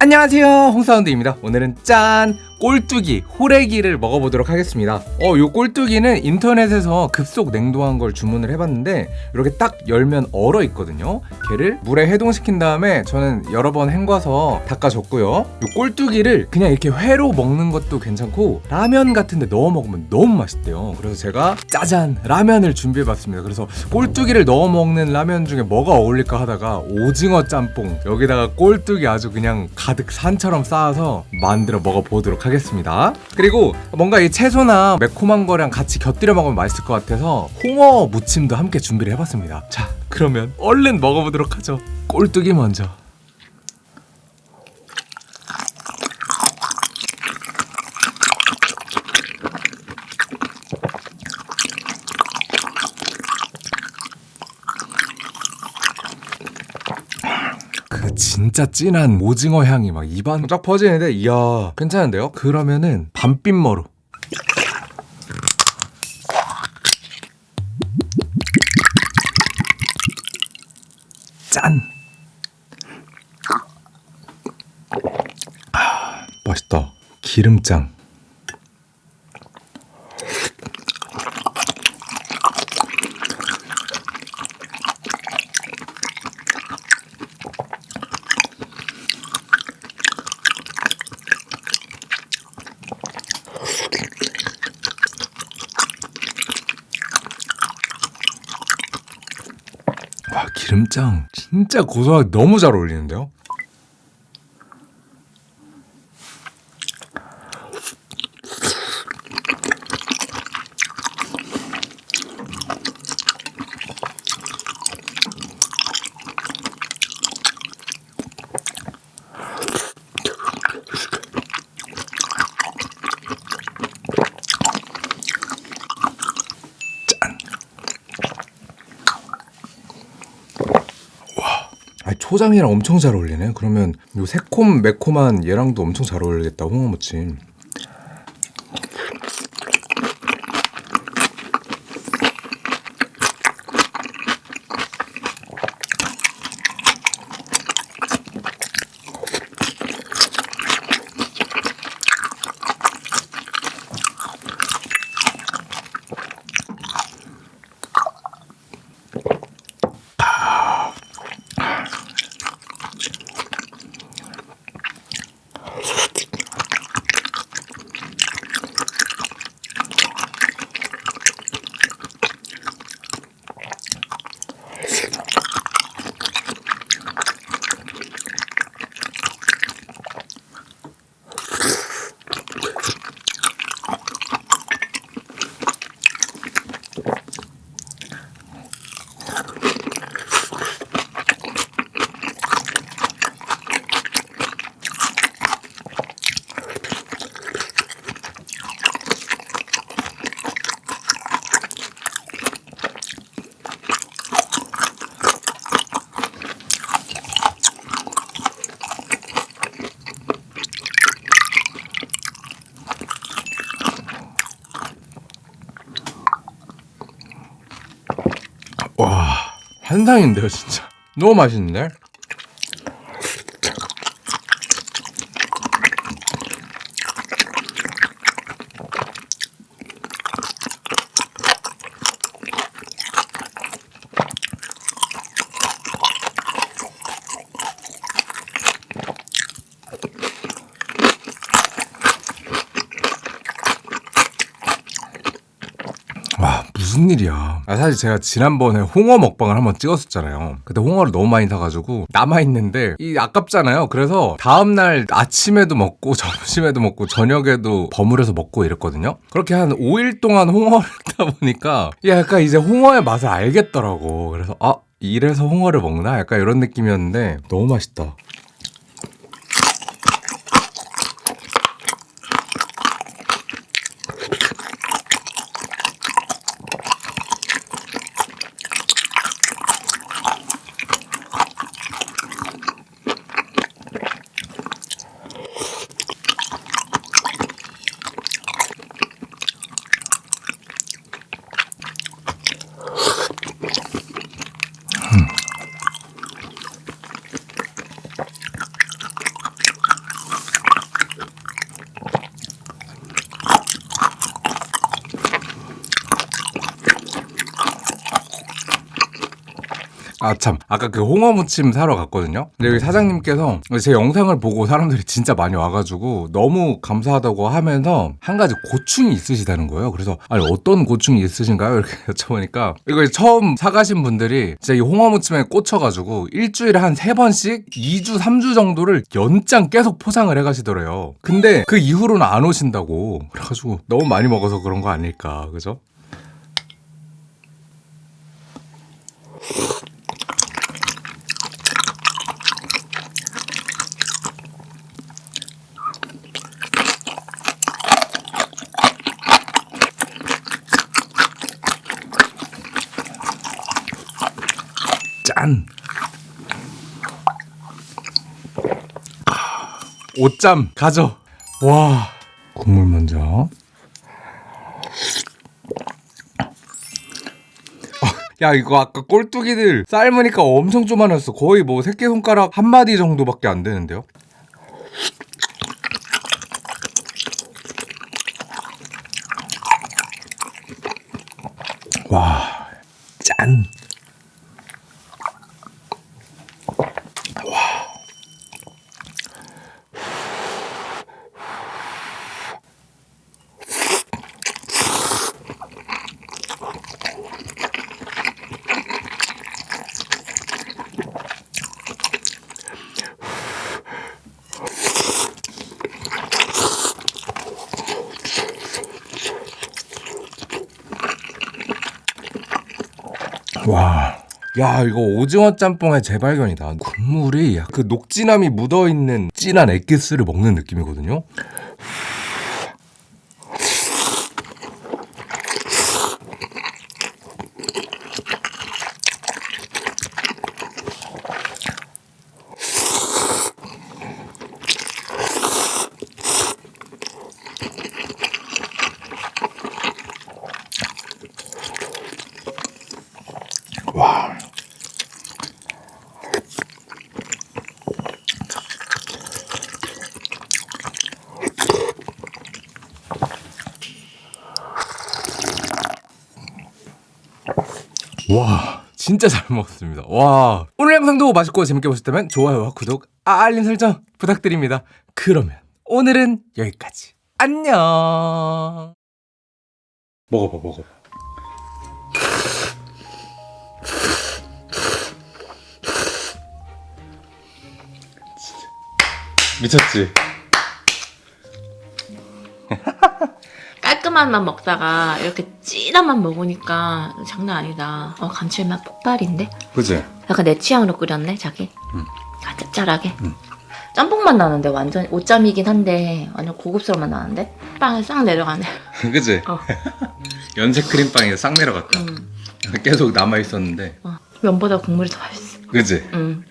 안녕하세요. 홍사운드입니다. 오늘은 짠 꼴뚜기 호래기를 먹어보도록 하겠습니다. 어, 요 꼴뚜기는 인터넷에서 급속 냉동한 걸 주문을 해봤는데 이렇게 딱 열면 얼어 있거든요. 걔를 물에 해동시킨 다음에 저는 여러 번 헹궈서 닦아줬고요. 요 꼴뚜기를 그냥 이렇게 회로 먹는 것도 괜찮고 라면 같은 데 넣어 먹으면 너무 맛있대요. 그래서 제가 짜잔 라면을 준비해봤습니다. 그래서 꼴뚜기를 넣어 먹는 라면 중에 뭐가 어울릴까 하다가 오징어 짬뽕. 여기다가 꼴뚜기 아주 그냥 가득 산처럼 쌓아서 만들어 먹어보도록 하겠습니다 그리고 뭔가 이 채소나 매콤한 거랑 같이 곁들여 먹으면 맛있을 것 같아서 홍어 무침도 함께 준비를 해봤습니다. 자 그러면 얼른 먹어보도록 하죠. 꼴뚜기 먼저 그 진짜 진한 오징어 향이 막 입안 쫙 퍼지는데? 이야. 괜찮은데요? 그러면은 밤빛머루. 짠. 아, 맛있다. 기름장 와 기름장 진짜 고소하게 너무 잘 어울리는데요? 아니, 초장이랑 엄청 잘 어울리네. 그러면 요 새콤 매콤한 얘랑도 엄청 잘 어울리겠다. 홍어무침. 와, 한상인데요, 진짜. 너무 맛있는데? 와 무슨 일이야. 아, 사실 제가 지난번에 홍어 먹방을 한번 찍었었잖아요. 그때 홍어를 너무 많이 사가지고 남아있는데 이 아깝잖아요. 그래서 다음날 아침에도 먹고 점심에도 먹고 저녁에도 버무려서 먹고 이랬거든요. 그렇게 한 5일 동안 홍어를 먹다 보니까 약간 이제 홍어의 맛을 알겠더라고. 그래서 아 이래서 홍어를 먹나? 약간 이런 느낌이었는데 너무 맛있다 아 참. 아까 그 홍어 무침 사러 갔거든요. 근데 여기 사장님께서 제 영상을 보고 사람들이 진짜 많이 와가지고 너무 감사하다고 하면서 한 가지 고충이 있으시다는 거예요. 그래서 아니 어떤 고충이 있으신가요? 이렇게 여쭤보니까 이거 처음 사가신 분들이 진짜 이 홍어 무침에 꽂혀가지고 일주일에 한 세 번씩 2주 3주 정도를 연장 계속 포장을 해가시더래요. 근데 그 이후로는 안 오신다고. 그래가지고 너무 많이 먹어서 그런 거 아닐까. 그죠? 짠. 오짬 가져. 와. 국물 먼저. 어, 야 이거 아까 꼴뚜기들 삶으니까 엄청 조만했어 거의 뭐 새끼손가락 한 마디 정도밖에 안 되는데요 와 짠. 와. 야 이거 오징어 짬뽕의 재발견이다. 국물이 그 녹진함이 묻어있는 진한 엑기스를 먹는 느낌이거든요 와. 진짜 잘 먹었습니다. 와. 오늘 영상도 맛있고 재밌게 보셨다면 좋아요와 구독 알림 설정 부탁드립니다. 그러면 오늘은 여기까지. 안녕. 먹어봐 먹어봐. 미쳤지? 맛 먹다가 이렇게 진한 맛 먹으니까 장난 아니다. 어, 감칠맛 폭발인데? 그지? 약간 내 취향으로 끓였네, 자기? 응. 아, 짭짤하게? 응. 짬뽕 맛 나는데 완전 오짬이긴 한데 완전 고급스러운 맛 나는데? 빵에 싹 내려가네. 그지? 어. 연색 크림빵이 싹 내려갔다 음. 계속 남아있었는데 어. 면보다 국물이 더 맛있어. 그지? 음.